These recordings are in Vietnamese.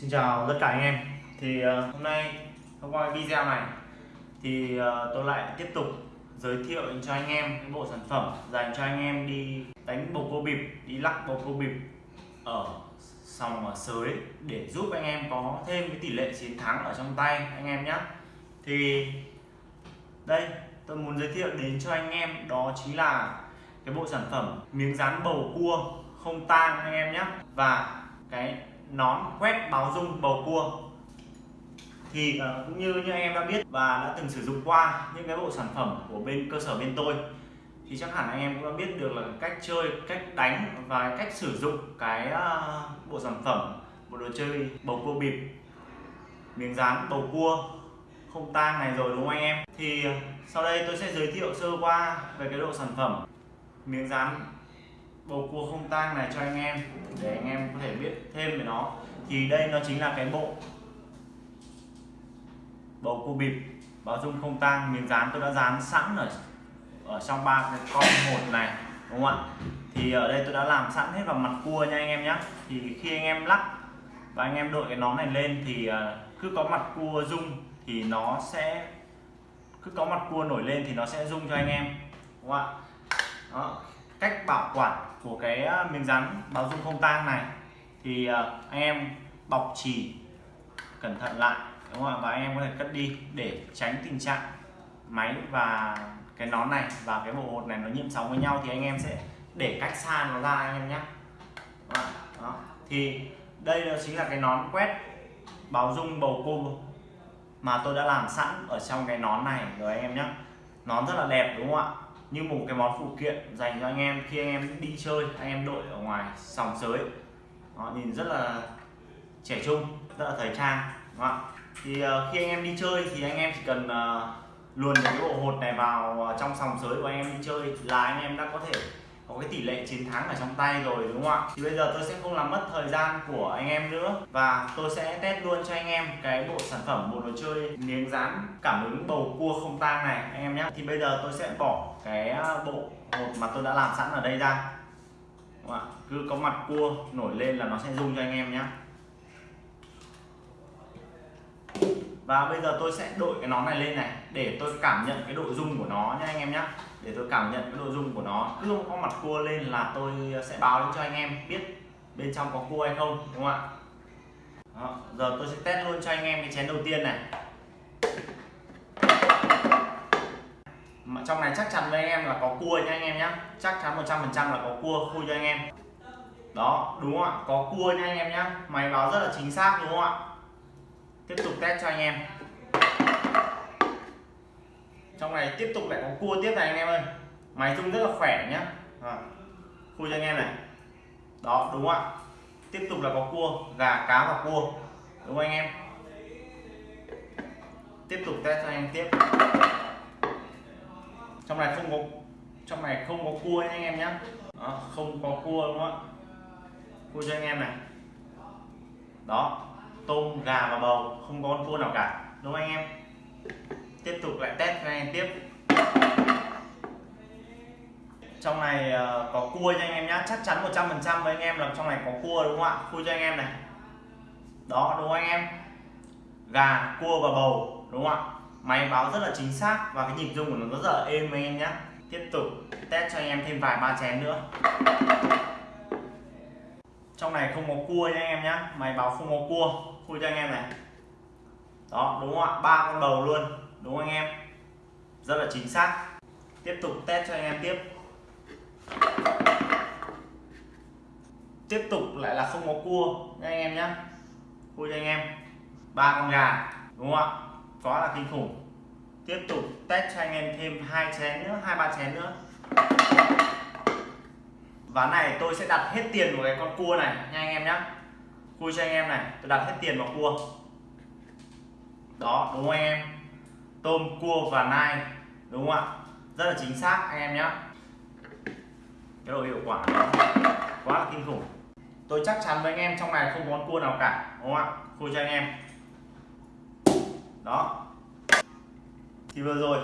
Xin chào tất cả anh em. Thì uh, hôm nay thông qua video này thì uh, tôi lại tiếp tục giới thiệu cho anh em cái bộ sản phẩm dành cho anh em đi đánh bầu cua bịp đi lắc bầu cua bịp ở sòng ở sới để giúp anh em có thêm cái tỷ lệ chiến thắng ở trong tay anh em nhé thì đây tôi muốn giới thiệu đến cho anh em đó chính là cái bộ sản phẩm miếng dán bầu cua không tang anh em nhé và cái nón quét báo dung bầu cua. Thì uh, cũng như như em đã biết và đã từng sử dụng qua những cái bộ sản phẩm của bên cơ sở bên tôi thì chắc hẳn anh em cũng đã biết được là cách chơi cách đánh và cách sử dụng cái uh, bộ sản phẩm bộ đồ chơi bầu cua bịp. Miếng dán bầu cua không tang này rồi đúng không anh em? Thì ờ, sau đây tôi sẽ giới thiệu sơ qua về cái độ sản phẩm. Miếng dán bầu cua không tang này cho anh em, để anh em có thể biết thêm về nó. Thì đây nó chính là cái bộ bầu cua bịp, báo dung không tang, miếng dán tôi đã dán sẵn rồi ở trong ba cái con một này, đúng không ạ? Thì ở đây tôi đã làm sẵn hết vào mặt cua nha anh em nhé thì khi anh em lắc và anh em đội cái nón này lên thì à, cứ có mặt cua rung thì nó sẽ, cứ có mặt cua nổi lên thì nó sẽ rung cho anh em, đúng không ạ? Đó cách bảo quản của cái ờ, miếng rắn báo dung không tang này. Thì ờ, anh em bọc chỉ cẩn thận lại, đúng không ạ? Và anh em có thể cất đi để tránh tình trạng máy và cái nón này và cái bộ hột này nó nhiễm sóng với nhau thì anh em sẽ để cách xa nó ra anh em nhé. Đó. thì đây chính là cái nón quét báo dung bầu cua mà tôi đã làm sẵn ở trong cái nón này rồi anh em nhé. Nón rất là đẹp, đúng không ạ? Như một cái món phụ kiện dành cho anh em khi anh em đi chơi anh em đội ở ngoài sòng sới. Đó, nhìn rất là trẻ trung rất là thời trang đúng không thì uh, khi anh em đi chơi thì anh em chỉ cần uh, luồn cái bộ hột này vào ờ, trong sòng sới của anh em đi chơi là anh em đã có thể có cái tỷ lệ chiến thắng ở trong tay rồi, đúng không ạ? Thì bây giờ tôi sẽ không làm mất thời gian của anh em nữa. Và tôi sẽ test luôn cho anh em cái bộ sản phẩm, bộ đồ chơi miếng dán cảm ứng bầu cua không tang này, anh em nhé. Thì bây giờ tôi sẽ bỏ cái à, bộ hột mà tôi đã làm sẵn ở đây ra. Đúng không ạ? Cứ có mặt cua nổi lên là nó sẽ rung cho anh em nhé và bây giờ tôi sẽ đội cái nón này lên này để tôi cảm nhận cái độ rung của nó nha anh em nhé để tôi cảm nhận cái độ rung của nó. Cứ có mặt cua lên là tôi sẽ báo lên cho anh em biết bên trong có cua hay không đúng không ạ? Đó, giờ tôi sẽ test luôn cho anh em cái chén đầu tiên này. Mà trong này chắc chắn với anh em là có cua nha anh em nhé chắc chắn 100% là có cua khui cho anh em. Đó đúng không ạ? Có cua nha anh em nhé máy báo rất là chính xác đúng không ạ? Tiếp tục test cho anh em. Trong này tiếp tục lại có cua tiếp này anh em ơi. Máy chung rất là khỏe nhá. À, khui cho anh em này. Đó đúng không ạ? Tiếp tục là có cua gà cá và cua. Đúng không anh em? Tiếp tục test cho anh em tiếp. Trong này không có trong này không có cua nha anh em nhé đó, không có cua đúng không ạ? Cua cho anh em này. Đó tôm, gà và bầu. Không có con cua nào cả. Đúng không anh em? Tiếp tục lại test cho anh em tiếp. Trong này ờ, có cua cho anh em nhá. Chắc chắn 100% với anh em là trong này có cua đúng không ạ? Cua cho anh em này. Đó, đúng không anh em? Gà, cua và bầu, đúng không ạ? Máy báo rất là chính xác và cái nhịp rung của nó rất là êm anh em nhé tiếp tục test cho anh em thêm vài ba chén nữa trong này không có cua nha anh em nhé máy báo không có cua. Khui cho anh em này. Đó, đúng không ạ? Ba con bầu luôn. Đúng không anh em? Rất là chính xác. Tiếp tục test cho anh em tiếp. Tiếp tục lại là không có cua nha anh em nhé khui cho anh em. Ba con gà. Đúng không ạ? Quá là kinh khủng. Tiếp tục test cho anh em thêm hai chén nữa, hai ba chén nữa ván này, tôi sẽ đặt hết tiền vào cái con cua này. Nha anh em nhé khui cho anh em này, tôi đặt hết tiền vào cua. Đó, đúng không anh em? Tôm, cua và nai, đúng không ạ? Rất là chính xác, anh em nhé cái độ hiệu quả đó quá là kinh khủng. Tôi chắc chắn với anh em trong này không có con cua nào cả, đúng không ạ? Khui cho anh em. Đó. Thì vừa rồi,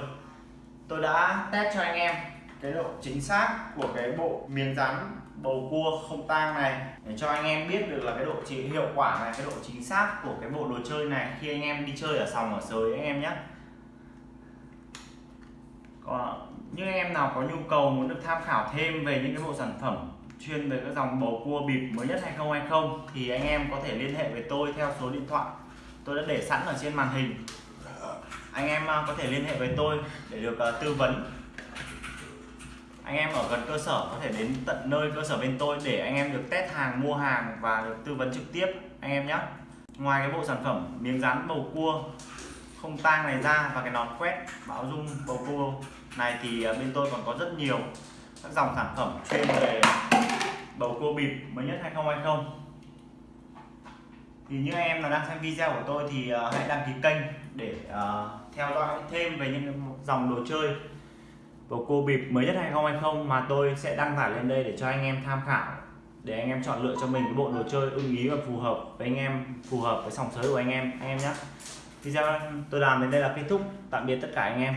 tôi đã test cho anh em cái độ chính xác của cái bộ miếng rắn bầu cua không tang này. Để cho anh em biết được là cái độ chỉ hiệu quả này, cái độ chính xác của cái bộ đồ chơi này khi anh em đi chơi ở sòng ở sới anh em nhé. Còn những anh em nào có nhu cầu muốn được tham khảo thêm về những cái bộ sản phẩm chuyên về các dòng bầu cua bịp mới nhất 2020 thì anh em có thể liên hệ với tôi theo số điện thoại tôi đã để sẵn ở trên màn hình. Anh em à, có thể liên hệ với tôi để được à, tư vấn anh em ở gần cơ sở có thể đến tận nơi cơ sở bên tôi để anh em được test hàng, mua hàng và được tư vấn trực tiếp, anh em nhé. Ngoài cái bộ sản phẩm miếng dán bầu cua không tang này ra và cái nón quét báo dung bầu cua này thì à, bên tôi còn có rất nhiều các dòng sản phẩm chuyên về bầu cua bịp mới nhất 2020 thì như anh em là đang xem video của tôi thì à, hãy đăng ký kênh để à, theo dõi thêm về những dòng đồ chơi bầu cua bịp mới nhất 2020 mà tôi sẽ đăng tải lên đây để cho anh em tham khảo, để anh em chọn lựa cho mình cái bộ đồ chơi ưng ý và phù hợp với anh em, phù hợp với sòng sới của anh em anh em nhé. Video tôi làm đến đây là kết thúc. Tạm biệt tất cả anh em.